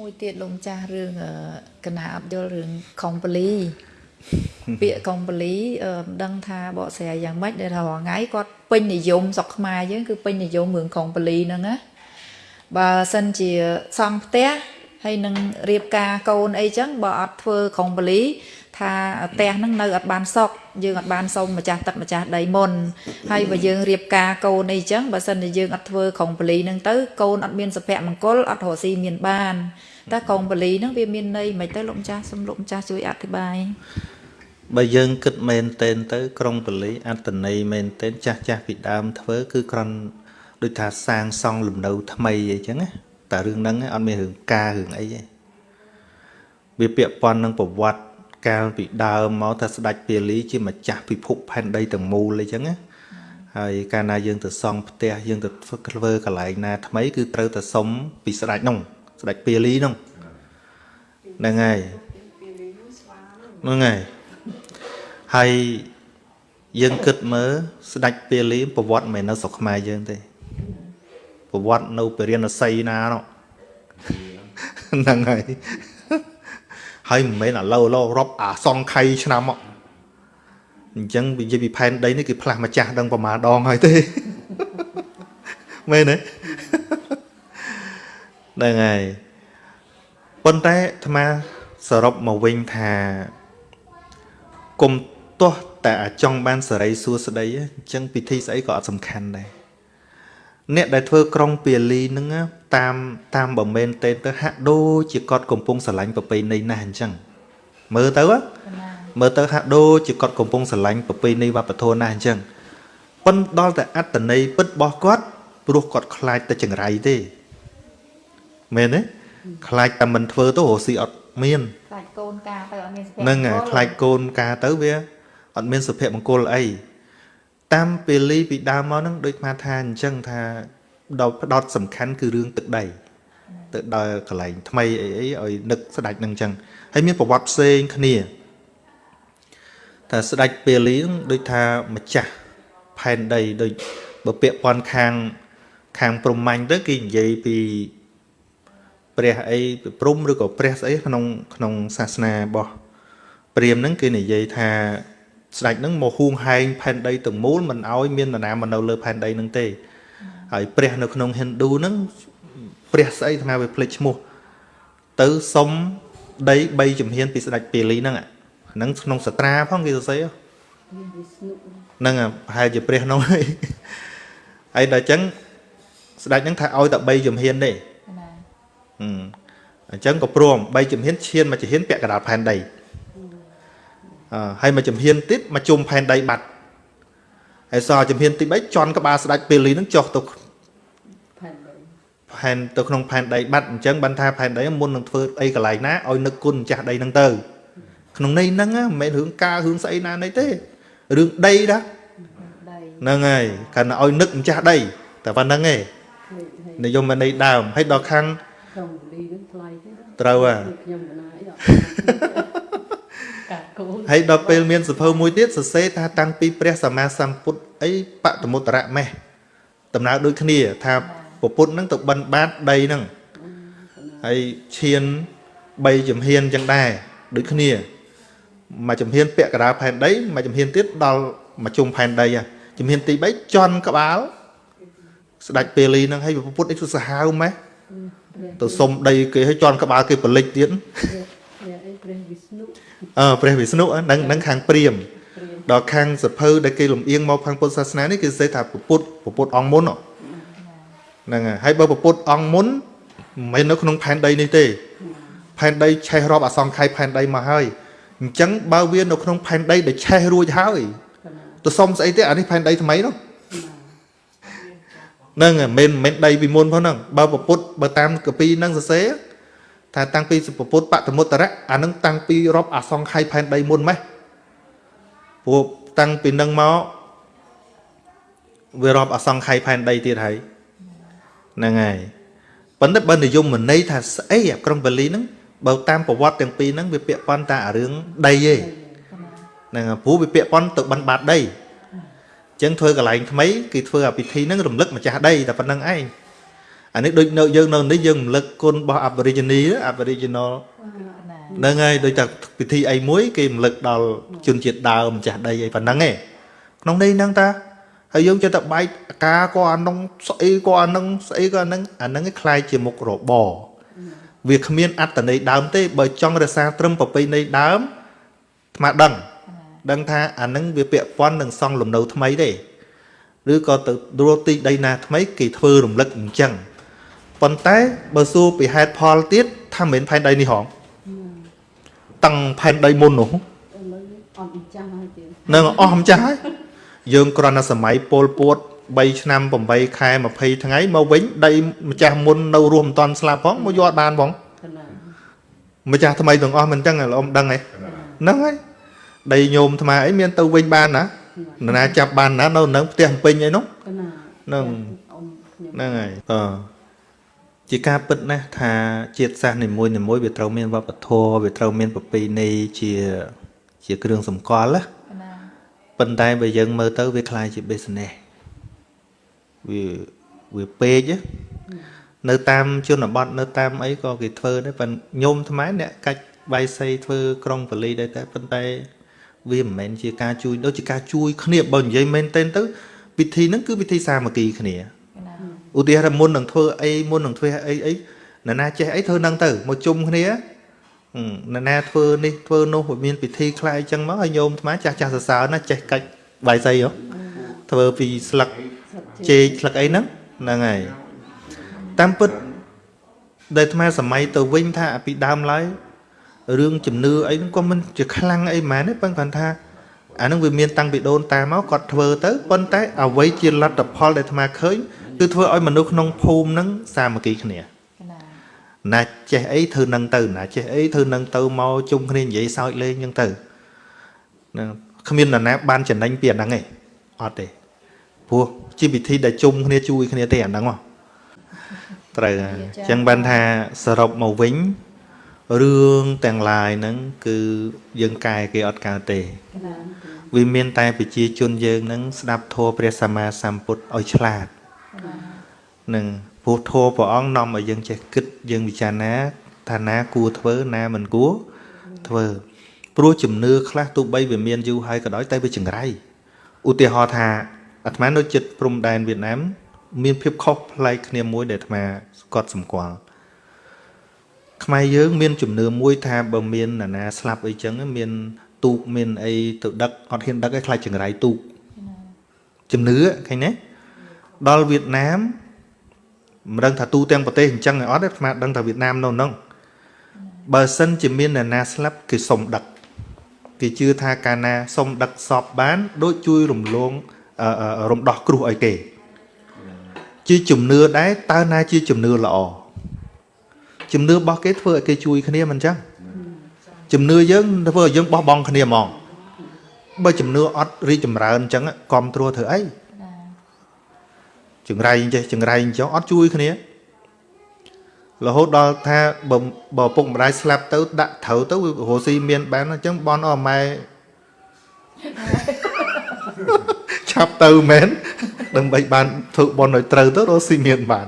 មួយទៀតលោកម្ចាស់រឿងអឺកណាអត់យល់រឿងខុងប៉ូលីពាក្យខុងប៉ូលីអឺមិនដឹងថាបកស្រាយយ៉ាងម៉េចដែលថារាល់ថ្ងៃគាត់ពេញនិយមស្រុកខ្មែរយើងគឺពេញនិយមរឿងខុងប៉ូលីហ្នឹងណាបើសិនជាសង់ផ្ទះហើយនឹងរៀបការកូនអីចឹងបើអត់ធ្វើខុងប៉ូលី ថាផ្ទះហ្នឹងនៅអត់បានសុកយើងអត់បានសុំម្ចាស់ទឹកម្ចាស់ដីមុនហើយបើយើងរៀបការកូនអីចឹងបើសិនជាយើងអត់ធ្វើខុងប៉ូលីហ្នឹងទៅកូនអត់មានសុភមង្គលអត់រកស៊ីមានបានតែខុងប៉ូលីហ្នឹងវាមានន័យមិនទៅលោកម្ចាស់សូមលោកម្ចាស់ជួយអធិប្បាយបើយើងគិតមែនតែនទៅ ក្រុងពលីអត្តន័យមែនតែនចាស់ចាស់ពីដើមធ្វើគឺគ្រាន់ដូចថាសាងសង់លំនៅថ្មីអីចឹងណាតែរឿងហ្នឹងឯងអត់មានរឿងការរឿងអីទេវាពាក់ព័ន្ធនឹងប្រវត្តិ កាលពីដើមមកថាស្ដេចពាលីជាម្ចាស់ពិភពផែនដីទាំងមូលអីចឹងណាហើយកាលណាយើងទៅសង់ផ្ទះយើងទៅធ្វើកន្លែងណាថ្មីគឺត្រូវតែសុំពីស្ដេចនោះស្ដេចពាលីនោះហ្នឹងហើយហ្នឹងហើយហើយយើងគិតមើលស្ដេចពាលីប្រវត្តិមិនមែននៅស្រុកខ្មែរយើងទេប្រវត្តិនៅពរិណសីណានោះហ្នឹងហើយ ហើយមិនមែនឥឡូវឡូវរាប់អាសងខៃឆ្នាំមកអញ្ចឹងនិយាយពីផែនដីនេះគឺផ្លាស់ម្ចាស់ដឹងប្រមាណដងហើយទេមែនទេហ្នឹងហើយប៉ុន្តែអាត្មាសរុបមកវិញថាគុំទាស់តែអាចង់បានសេរីសួស្តីអញ្ចឹងពិធីស្អីក៏អត់សំខាន់ដែរ អ្នកដែលធ្វើក្រុងពាលីហ្នឹងតាមតាមបើមែនទេទៅហាក់ដូចជាគាត់កំពុងស្រឡាញ់ប្រពៃណីណាស់អញ្ចឹងមើលទៅមើលទៅហាក់ដូចជាគាត់កំពុងស្រឡាញ់ប្រពៃណីវប្បធម៌ណាស់អញ្ចឹងប៉ុន្តែដល់តែអត្តន័យពិតរបស់គាត់ព្រោះគាត់ខ្លាចតែចង្រៃទេមែនទេខ្លាចតែមិនធ្វើទៅរស់ស៊ីអត់មានខ្លាចកូនការទៅអត់មានសុភមង្គលហ្នឹងហើយខ្លាចកូនការទៅវាអត់មានសុភមង្គលអី តាមពេលីពីដើមមកហ្នឹងដូចមកថាអញ្ចឹងថាដល់ផ្ដោតសំខាន់គឺរឿងទឹកដីទៅដល់កន្លែងថ្មីអីអីឲ្យនឹកស្ដាច់ហ្នឹងអញ្ចឹងហើយមានប្រវត្តិផ្សេងគ្នាថាស្ដាច់ពេលីហ្នឹងដូចថាម្ចាស់ផែនដីដូចបើពាក់ព័ន្ធខាងខាងព្រំមាញ់ទៅគេនិយាយពីព្រះអីព្រំឬក៏ព្រះស្អីក្នុងក្នុងសាសនារបស់ព្រាហ្មណ៍ហ្នឹងគេនិយាយថា ស្ដេចហ្នឹងមកហួងហែងផែនដីទាំងមូលមិនអោយមាននរណាមកនៅលើផែនដីហ្នឹងទេហើយព្រះនៅក្នុងហិណ្ឌូហ្នឹងព្រះស្អីអាត្មាវាភ្លេចឈ្មោះទៅសុំដី3ជំហានពីស្ដេចពាលីហ្នឹងហ្នឹងក្នុងសត្រាផងគេសរសេរហ្នឹងប្រហែលជាព្រះនោះហើយហើយដល់អញ្ចឹងស្ដេចហ្នឹងថាឲ្យតែ3ជំហានទេណាហឹមអញ្ចឹងក៏ព្រម3ជំហានឈានមកជំហានពាក់កណ្ដាលផែនដីអឺ ហើយមកជំហានទៀតមកជុំផែនដីបាត់ហើយសល់ជំហានទី3ជន់ក្បាលស្ដាច់ពេលលីនឹងចុះទៅផែនទៅក្នុងផែនដីបាត់អញ្ចឹងបានថាផែនដីមុននឹងធ្វើអីកន្លែងណាឲ្យនឹកគុណម្ចាស់ដីហ្នឹងទៅក្នុងន័យហ្នឹងណាមិនមែនរឿងការរឿងស្អីណានៃទេរឿងដីណាដីហ្នឹងហើយកាន់តែឲ្យនឹកម្ចាស់ដីតែប៉ុណ្្នឹងឯងនិយមន័យដើមហើយដល់ខាងក្នុងលីនឹងថ្លៃទេត្រូវហ่ะខ្ញុំមិនណាអីអត់ កាត់កូនហើយដល់ពេលមានសភៅមួយទៀតសរសេរថាតាំងពីព្រះសម្មាសម្ពុទ្ធអីបតមុត្តរៈមេះដំណើរដូចគ្នា ថាពពុទ្ធហ្នឹងទៅបិណ្ឌបាតដីហ្នឹងហើយឈាន3ជំហានចឹងដែរដូចគ្នាមួយជំហានពាក់កណ្ដាលផែនដីមួយជំហានទៀតដល់មកជុំផែនដីហ่ะជំហានទី3ជន់ក្បាល ស្ដាច់ពេលីហ្នឹងហើយពពុទ្ធអីទៅសាហាវម៉េះទៅសុំដីគេឲ្យជន់ក្បាលគេបលិចទៀតព្រះអីព្រះវិស្ណុ អឺព្រះវិស្ណុហ្នឹងហ្នឹងខាងព្រាហ្មណ៍ដល់ខាងសភៅដែលគេលំអៀងមកខាងពុទ្ធសាសនានេះគេសេថាពុទ្ធពុទ្ធអង្គមុនហ្នឹងហើយហើយបើពុទ្ធអង្គមុនមិនមែននៅក្នុងផែនដីនេះទេ ផែនដីឆេះរាប់អសង្ខ័យផែនដីមកហើយអញ្ចឹងបើវានៅក្នុងផែនដីដែលឆេះរួចហើយទៅសុំស្អីទេអានេះផែនដីថ្មីនោះហ្នឹងហើយមិនមែនដីពីមុនផងហ្នឹងបើពុទ្ធបើតាមកពីហ្នឹងសរសេរ ថាតាំងពីពុទ្ធបតមុត្តរៈអាហ្នឹងតាំងពីរាប់អសង្ខ័យផែនដីមុនម៉េះព្រោះតាំងពីនឹងមកវារាប់អសង្ខ័យផែនដីទៀតហើយហ្នឹងហើយប៉ុន្តែបើនិយមន័យថាស្អីអាក្រុងបាលីហ្នឹងបើតាមប្រវត្តិទាំងពីរហ្នឹងវាពាក់ព័ន្ធតែអារឿងដីទេហ្នឹងហើយព្រោះវាពាក់ព័ន្ធទៅបិណ្ឌបាតដីអញ្ចឹងធ្វើកន្លែងថ្មីគឺធ្វើអាពិធីហ្នឹងរំលឹកម្ចាស់ដីតែប៉ុណ្្នឹងឯង អានេះដូចនៅយើងនៅនេះយើងរំលឹកគុណរបស់ Aborigine Aboriginal ណា ហ្នឹងហើយដូចតែពិធីអីមួយគេរំលឹកដល់ជនជាតិដើមម្ចាស់ដីអីប៉ុណ្ណឹងឯងក្នុងនេះហ្នឹងតាហើយយើងចេះតែបែកអាការក៏អានោះស្អីក៏អានឹងស្អីក៏អានឹងអាហ្នឹងឯងคล้ายជាមុខរបរវាគ្មានអត្តន័យដើមទេបើចង់រក្សាត្រឹមប្រពៃណីដើមអាត្មាដឹង ដឹងថាអានឹងវាពាក់ព័ន្ធនឹងសង់លំនៅថ្មីទេឬក៏ទៅរកទីដីណាថ្មីគេធ្វើរំលឹកអញ្ចឹង ប៉ុន្តែបើសួរពីហេតុផលទៀតថាមិនមែនផែនដីនេះហងតាំងផែនដីមុននោះឥឡូវអត់ចាំហើយទៀតនឹងអស់ម្ចាស់ហើយយើងគ្រាន់តែសម័យពលពួត3ឆ្នាំ8ខែ20ថ្ងៃមកវិញដីម្ចាស់មុននៅរស់មិនតាន់ស្លាប់ផងមកយកអត់បានផងកណាម្ចាស់ថ្មីទាំងអស់មិនអញ្ចឹងលោកអ៊ំដឹងហ៎ហ្នឹងហើយដីញោមថ្មអីមានទៅវិញបានណានរណាចាប់បានណានៅនឹងផ្ទះពេញអីនោះកណាហ្នឹងអ៊ំខ្ញុំហ្នឹងហើយអ ជាការពិតណាស់ថាជាតិសាសន៍នីមួយនីមួយវាត្រូវមានវប្បធម៌វាត្រូវមានប្រពៃណីជាជាគ្រឿងសម្គាល់ណា ណា ប៉ុន្តែបើយើងមើលទៅវាคล้ายជា business វាវាពេកណានៅតាមជនបទនៅតាមអីក៏គេធ្វើដែរប៉ុន្តែញោមថ្មអ្នកកាច់បាយសីធ្វើក្រុងបលីដែរតែប៉ុន្តែវាមិនមែនជាការជួយដូចជាការជួយគ្នាបើនិយាយមែនទែនទៅពិធីហ្នឹងគឺពិធីសាមគ្គីគ្នា ណា ឧទាហរណ៍មុននឹងធ្វើអីមុននឹងធ្វើអីអីនរណាចេះអីធ្វើនឹងទៅមកជុំគ្នាហឹមនរណាធ្វើនេះធ្វើនោះវាមានពិធីខ្លះអីចឹងមកហើយញោមអាត្មាចាស់ចាស់សរសើរណាចេះកាច់បាយសីហ៎ធ្វើពីស្លឹកចេកស្លឹកអីហ្នឹងហ្នឹងហើយតាមពិតដែលអាត្មាសម័យទៅវិញថាពីដើមឡើយរឿងជំនឿអីហ្នឹងក៏មិនជាខ្លាំងអីហ្មងទេប៉ុន្តែគាត់ថាអាហ្នឹងវាមានតាំងពីដូនតាមកគាត់ធ្វើទៅប៉ុន្តែអ្វីជាលទ្ធផលដែលអាត្មាឃើញ គឺធ្វើឲ្យមនុស្សក្នុងភូមិហ្នឹងសាមគ្គីគ្នាណាណាចេះអីធ្វើនឹងទៅណាចេះអីធ្វើនឹងទៅមកជុំគ្នានិយាយសើចលេងអញ្ចឹងទៅហ្នឹងគ្មាននរណាបានចំណេញពីអាហ្នឹងទេអត់ទេព្រោះជាវិធីដែលជុំគ្នាជួយគ្នាទេអាហ្នឹងហ៎ត្រូវហើយអញ្ចឹងបានថាសរុបមកវិញរឿងទាំងឡាយហ្នឹងគឺយើងកែគេអត់កើតទេកណាវាមានតែប្រជាជនយើងហ្នឹងស្ដាប់ធម៌ព្រះសម្មាសម្ពុទ្ធឲ្យឆ្លាត នឹងព្រោះធម៌ព្រះអង្គនាំឲ្យយើងចេះគិតយើងពិចារណាថាណាគួរធ្វើណាមិនគួរធ្វើព្រោះជំនឿខ្លះទោះបីវាមានយូរហើយក៏ដោយតែវាចង្រៃឧទាហរណ៍ថាអាត្មានៅចិត្តព្រំដែនវៀតណាម មានភាពខុសប្លែកគ្នាមួយដែលអាត្មាស្កត់សម្គាល់ខ្មែរយើងមានជំនឿមួយថាបើមាននរណាស្លាប់អីចឹងមានទូកមានអីទៅដឹកអត់ហ៊ានដឹកឯខ្លាចចង្រៃទូកជំនឿឃើញទេ ដល់វៀតណាមមិនដឹងថាទូទាំងប្រទេសអញ្ចឹងឯអត់ទេអាត្មាដឹងថាវៀតណាមនៅហ្នឹងបើសិនជាមាននរណាស្លាប់គេសុំដឹកគេជឿថាកាលណាសុំដឹកសពបាន ដូចជួយរំលងអឺអឺរំដោះគ្រោះឲ្យគេ ជាជំនឿដែរតើណាជាជំនឿល្អជំនឿរបស់គេធ្វើឲ្យគេជួយគ្នាមិនអញ្ចឹងជំនឿយើងធ្វើឲ្យយើងបោះបង់គ្នាហ្មងបើជំនឿអត់រីកចម្រើនអញ្ចឹងគ្រប់គ្រងធ្វើអីណា ចង្រៃអញ្ចេះចង្រៃអញ្ចឹងអត់ជួយគ្នារហូតដល់ថាបើបើពុកម្ដាយស្លាប់ទៅដាក់ត្រូវទៅវារស់ស៊ីមានបានអញ្ចឹងបនអស់ម៉ែឆាប់ទៅមែនដើម្បីបានធ្វើបនឲ្យត្រូវទៅរស់ស៊ីមានបាន